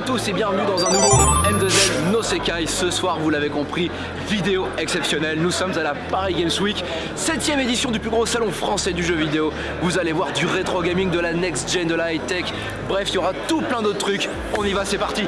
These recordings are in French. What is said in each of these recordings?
à tous et bienvenue dans un nouveau M2Z No Sekai. Ce soir, vous l'avez compris, vidéo exceptionnelle. Nous sommes à la Paris Games Week, 7ème édition du plus gros salon français du jeu vidéo. Vous allez voir du rétro gaming, de la next gen, de la high tech. Bref, il y aura tout plein d'autres trucs. On y va, c'est parti.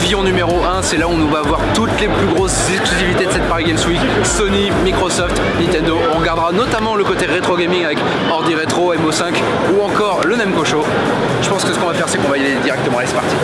Pavillon numéro 1, c'est là où on va voir toutes les plus grosses exclusivités de cette Paris Games Week. Sony, Microsoft, Nintendo. On regardera notamment le côté rétro gaming avec Ordi Retro, MO5 ou encore le Nemco Show. Je pense que ce qu'on va faire, c'est qu'on va y aller directement. Allez, c'est parti.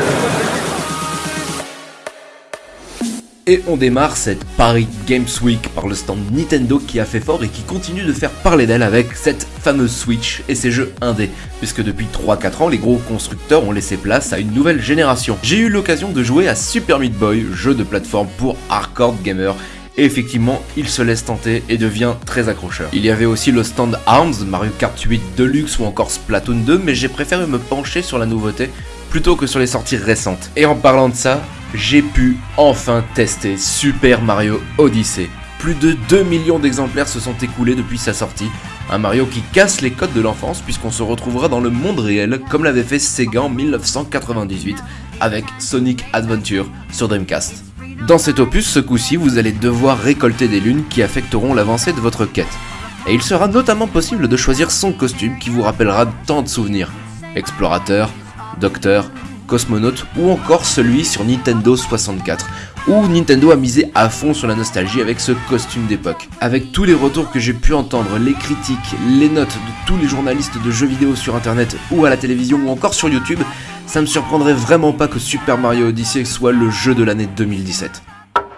Et on démarre cette Paris Games Week par le stand Nintendo qui a fait fort et qui continue de faire parler d'elle avec cette fameuse Switch et ses jeux indés, puisque depuis 3-4 ans, les gros constructeurs ont laissé place à une nouvelle génération. J'ai eu l'occasion de jouer à Super Meat Boy, jeu de plateforme pour hardcore gamers, et effectivement, il se laisse tenter et devient très accrocheur. Il y avait aussi le stand ARMS, Mario Kart 8 Deluxe ou encore Splatoon 2, mais j'ai préféré me pencher sur la nouveauté plutôt que sur les sorties récentes. Et en parlant de ça, j'ai pu enfin tester Super Mario Odyssey. Plus de 2 millions d'exemplaires se sont écoulés depuis sa sortie. Un Mario qui casse les codes de l'enfance puisqu'on se retrouvera dans le monde réel comme l'avait fait Sega en 1998 avec Sonic Adventure sur Dreamcast. Dans cet opus, ce coup-ci, vous allez devoir récolter des lunes qui affecteront l'avancée de votre quête. Et il sera notamment possible de choisir son costume qui vous rappellera tant de souvenirs. Explorateur, docteur, cosmonaute ou encore celui sur Nintendo 64 où Nintendo a misé à fond sur la nostalgie avec ce costume d'époque. Avec tous les retours que j'ai pu entendre, les critiques, les notes de tous les journalistes de jeux vidéo sur internet ou à la télévision ou encore sur YouTube, ça me surprendrait vraiment pas que Super Mario Odyssey soit le jeu de l'année 2017.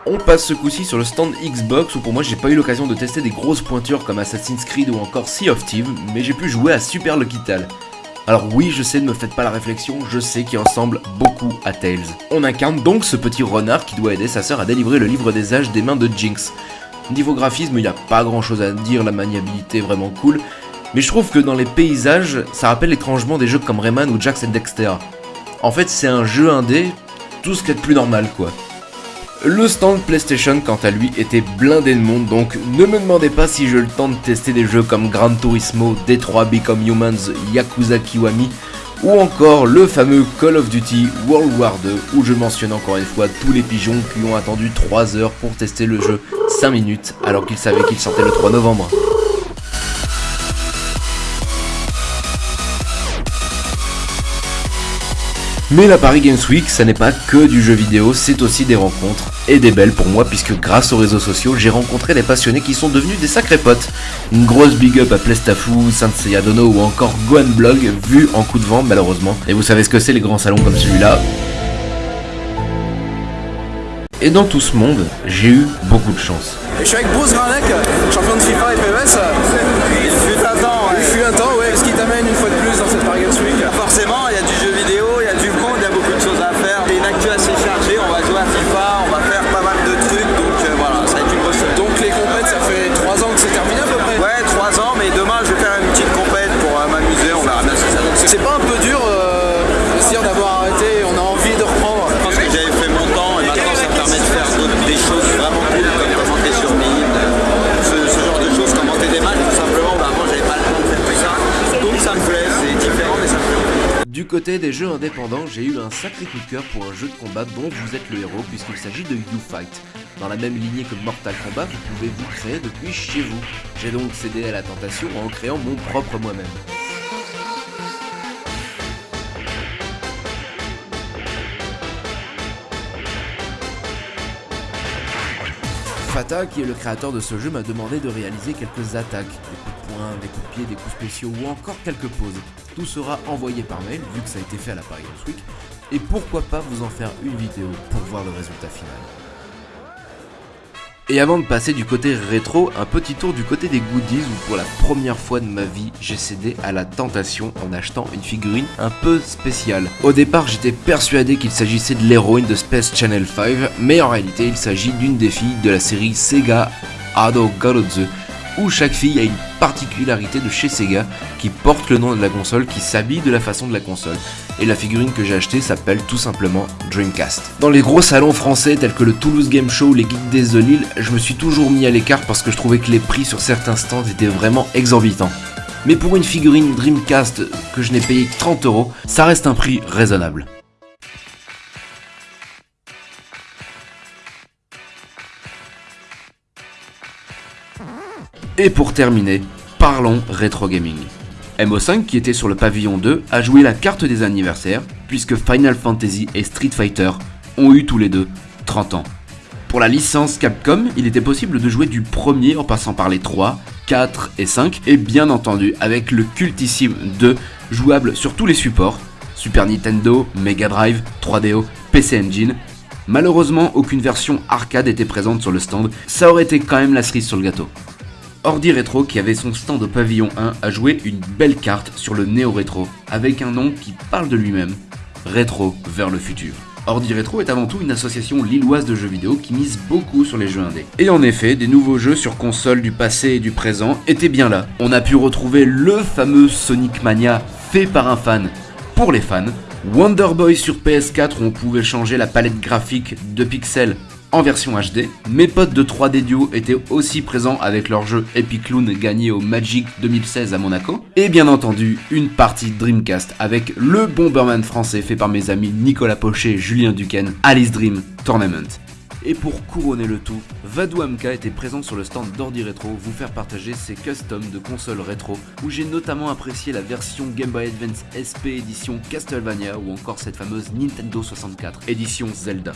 On passe ce coup-ci sur le stand Xbox où pour moi j'ai pas eu l'occasion de tester des grosses pointures comme Assassin's Creed ou encore Sea of Thieves, mais j'ai pu jouer à Super Lucky. Alors oui, je sais, ne me faites pas la réflexion, je sais qu'il ressemble beaucoup à Tails. On incarne donc ce petit renard qui doit aider sa sœur à délivrer le livre des âges des mains de Jinx. Niveau graphisme, il n'y a pas grand chose à dire, la maniabilité est vraiment cool, mais je trouve que dans les paysages, ça rappelle étrangement des jeux comme Rayman ou Jax and Dexter. En fait, c'est un jeu indé, tout ce qu'il y a de plus normal quoi. Le stand PlayStation quant à lui était blindé de monde donc ne me demandez pas si j'ai le temps de tester des jeux comme Gran Turismo, Detroit Become Humans, Yakuza Kiwami ou encore le fameux Call of Duty World War 2 où je mentionne encore une fois tous les pigeons qui ont attendu 3 heures pour tester le jeu 5 minutes alors qu'ils savaient qu'il sortait le 3 novembre. Mais la Paris Games Week, ça n'est pas que du jeu vidéo, c'est aussi des rencontres, et des belles pour moi, puisque grâce aux réseaux sociaux, j'ai rencontré des passionnés qui sont devenus des sacrés potes. Une grosse big up à Plestafou, Saint Dono ou encore Gohan Blog, vu en coup de vent malheureusement. Et vous savez ce que c'est les grands salons comme celui-là? Et dans tout ce monde, j'ai eu beaucoup de chance. Je suis avec Bruce Granek, champion de FIFA et. Côté des jeux indépendants, j'ai eu un sacré coup de cœur pour un jeu de combat dont vous êtes le héros puisqu'il s'agit de U-Fight. Dans la même lignée que Mortal Kombat, vous pouvez vous créer depuis chez vous. J'ai donc cédé à la tentation en créant mon propre moi-même. Fata, qui est le créateur de ce jeu, m'a demandé de réaliser quelques attaques, des coups de pied, des coups spéciaux ou encore quelques poses. Tout sera envoyé par mail, vu que ça a été fait à la Paris Week, et pourquoi pas vous en faire une vidéo pour voir le résultat final. Et avant de passer du côté rétro, un petit tour du côté des goodies où pour la première fois de ma vie, j'ai cédé à la tentation en achetant une figurine un peu spéciale. Au départ, j'étais persuadé qu'il s'agissait de l'héroïne de Space Channel 5, mais en réalité, il s'agit d'une des filles de la série Sega Ado Garotsu où chaque fille a une particularité de chez Sega qui porte le nom de la console, qui s'habille de la façon de la console. Et la figurine que j'ai achetée s'appelle tout simplement Dreamcast. Dans les gros salons français tels que le Toulouse Game Show ou les Geeks Days de Lille, je me suis toujours mis à l'écart parce que je trouvais que les prix sur certains stands étaient vraiment exorbitants. Mais pour une figurine Dreamcast que je n'ai payé 30 euros, ça reste un prix raisonnable. Et pour terminer, parlons rétro gaming. MO5 qui était sur le pavillon 2 a joué la carte des anniversaires puisque Final Fantasy et Street Fighter ont eu tous les deux 30 ans. Pour la licence Capcom, il était possible de jouer du premier en passant par les 3, 4 et 5 et bien entendu avec le cultissime 2 jouable sur tous les supports Super Nintendo, Mega Drive, 3DO, PC Engine. Malheureusement, aucune version arcade était présente sur le stand, ça aurait été quand même la cerise sur le gâteau. Ordi Retro, qui avait son stand au pavillon 1, a joué une belle carte sur le Néo Rétro, avec un nom qui parle de lui-même, Rétro vers le futur. Ordi Retro est avant tout une association lilloise de jeux vidéo qui mise beaucoup sur les jeux indés. Et en effet, des nouveaux jeux sur console du passé et du présent étaient bien là. On a pu retrouver le fameux Sonic Mania fait par un fan pour les fans, Wonder Boy sur PS4 où on pouvait changer la palette graphique de pixels en version HD. Mes potes de 3D Duo étaient aussi présents avec leur jeu Epic Loon gagné au Magic 2016 à Monaco. Et bien entendu, une partie Dreamcast avec le Bomberman français fait par mes amis Nicolas Pochet et Julien Duquesne, Alice Dream Tournament. Et pour couronner le tout, Vadou Amka était présent sur le stand d'Ordi Retro vous faire partager ses customs de consoles rétro où j'ai notamment apprécié la version Game Boy Advance SP édition Castlevania ou encore cette fameuse Nintendo 64 édition Zelda.